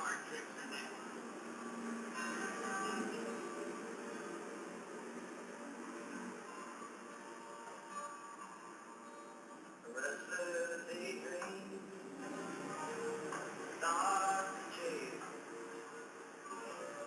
Mark Rickman.